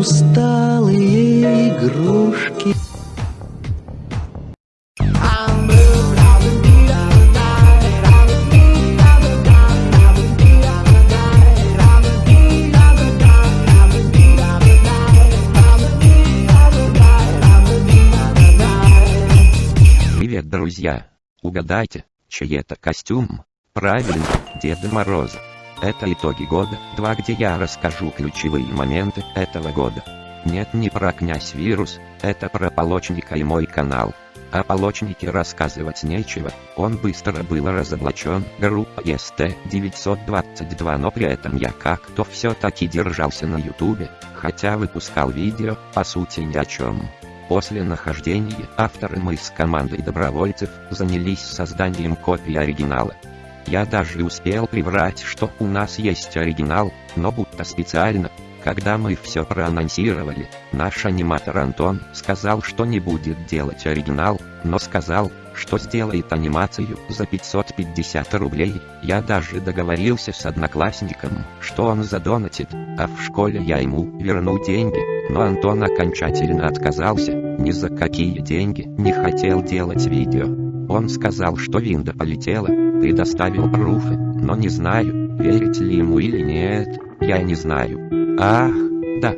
усталые игрушки. Привет, друзья! Угадайте, чей это костюм? Правильно, Деда Мороза. Это итоги года 2, где я расскажу ключевые моменты этого года. Нет, не про князь вирус, это про Полочника и мой канал. О Полочнике рассказывать нечего, он быстро был разоблачен, группа СТ-922, но при этом я как-то все-таки держался на ютубе, хотя выпускал видео, по сути ни о чем. После нахождения авторы мы с командой добровольцев занялись созданием копии оригинала. Я даже успел приврать, что у нас есть оригинал, но будто специально. Когда мы все проанонсировали, наш аниматор Антон сказал, что не будет делать оригинал, но сказал, что сделает анимацию за 550 рублей. Я даже договорился с одноклассником, что он задонатит, а в школе я ему верну деньги, но Антон окончательно отказался, ни за какие деньги не хотел делать видео. Он сказал, что винда полетела, предоставил пруфы, но не знаю, верить ли ему или нет, я не знаю. Ах, да.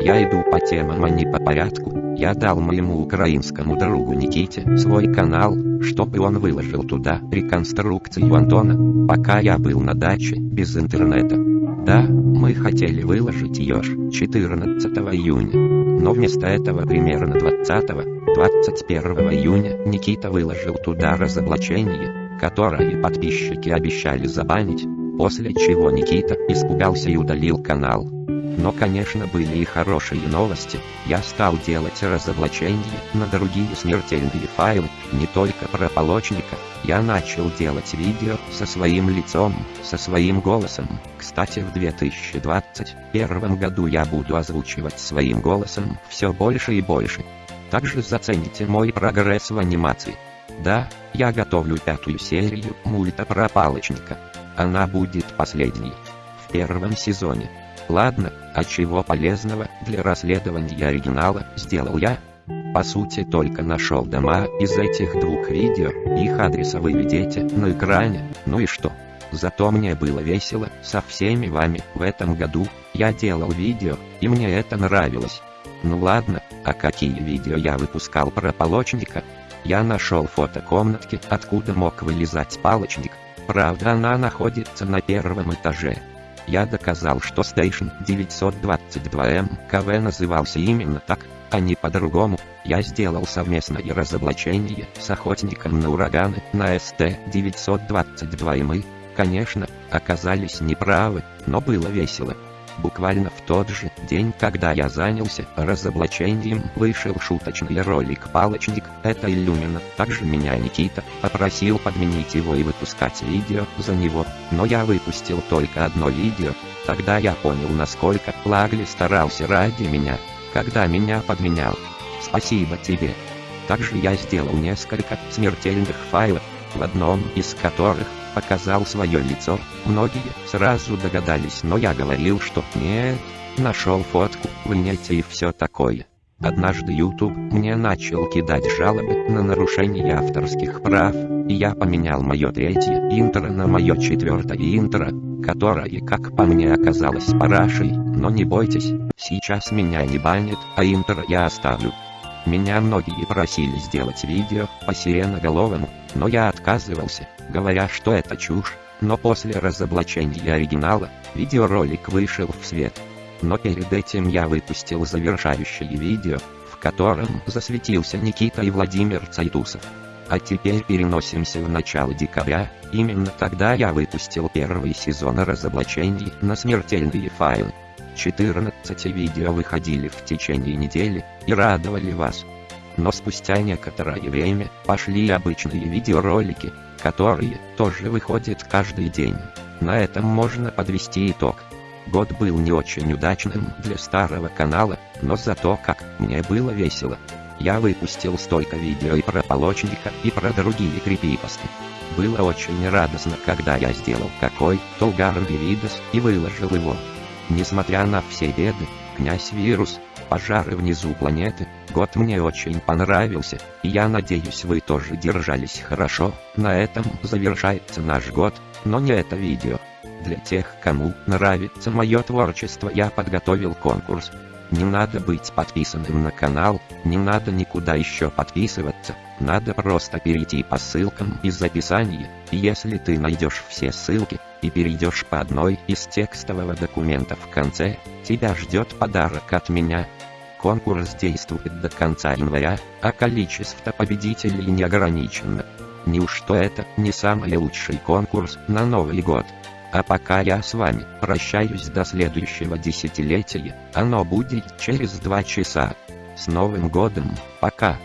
Я иду по темам, а не по порядку. Я дал моему украинскому другу Никите свой канал, чтобы он выложил туда реконструкцию Антона, пока я был на даче, без интернета. Да, мы хотели выложить ее 14 июня. Но вместо этого примерно 20-21 июня Никита выложил туда разоблачение, которое подписчики обещали забанить, после чего Никита испугался и удалил канал. Но конечно были и хорошие новости, я стал делать разоблачения на другие смертельные файлы, не только про полочника, я начал делать видео со своим лицом, со своим голосом. Кстати в 2021 году я буду озвучивать своим голосом все больше и больше. Также зацените мой прогресс в анимации. Да, я готовлю пятую серию мульта про палочника. Она будет последней. В первом сезоне. Ладно, а чего полезного для расследования оригинала сделал я? По сути только нашел дома из этих двух видео, их адреса вы видите на экране, ну и что? Зато мне было весело со всеми вами в этом году, я делал видео, и мне это нравилось. Ну ладно, а какие видео я выпускал про полочника? Я нашел фото комнатки, откуда мог вылезать палочник. Правда она находится на первом этаже. Я доказал, что Station 922M КВ назывался именно так, а не по-другому. Я сделал совместное разоблачение с охотником на ураганы на СТ-922 и мы, конечно, оказались неправы, но было весело. Буквально в тот же день, когда я занялся разоблачением, вышел шуточный ролик «Палочник», это Иллюмина. Также меня Никита попросил подменить его и выпускать видео за него, но я выпустил только одно видео. Тогда я понял, насколько Лагли старался ради меня, когда меня подменял. Спасибо тебе. Также я сделал несколько смертельных файлов, в одном из которых показал свое лицо. Многие сразу догадались, но я говорил, что нет, нашел фотку в нете и все такое. Однажды YouTube мне начал кидать жалобы на нарушение авторских прав, и я поменял мое третье интро на мое четвертое интро, которое, как по мне, оказалось парашей, но не бойтесь, сейчас меня не банят, а интро я оставлю. Меня многие просили сделать видео по сиреноголовому, но я отказывался, говоря, что это чушь, но после разоблачения оригинала, видеоролик вышел в свет. Но перед этим я выпустил завершающее видео, в котором засветился Никита и Владимир Цайтусов. А теперь переносимся в начало декабря, именно тогда я выпустил первый сезон разоблачений на смертельные файлы. 14 видео выходили в течение недели и радовали вас. Но спустя некоторое время пошли обычные видеоролики, которые тоже выходят каждый день. На этом можно подвести итог. Год был не очень удачным для старого канала, но зато как мне было весело. Я выпустил столько видео и про Полочника, и про другие крипипосты. Было очень радостно, когда я сделал какой-то угарный видос и выложил его. Несмотря на все беды, Князь Вирус, пожары внизу планеты, год мне очень понравился, и я надеюсь вы тоже держались хорошо, на этом завершается наш год, но не это видео. Для тех, кому нравится мое творчество я подготовил конкурс. Не надо быть подписанным на канал, не надо никуда еще подписываться, надо просто перейти по ссылкам из описания, если ты найдешь все ссылки, и перейдешь по одной из текстового документа в конце, тебя ждет подарок от меня. Конкурс действует до конца января, а количество победителей не ограничено. Неужто это не самый лучший конкурс на Новый год? А пока я с вами прощаюсь до следующего десятилетия, оно будет через два часа. С Новым годом, пока!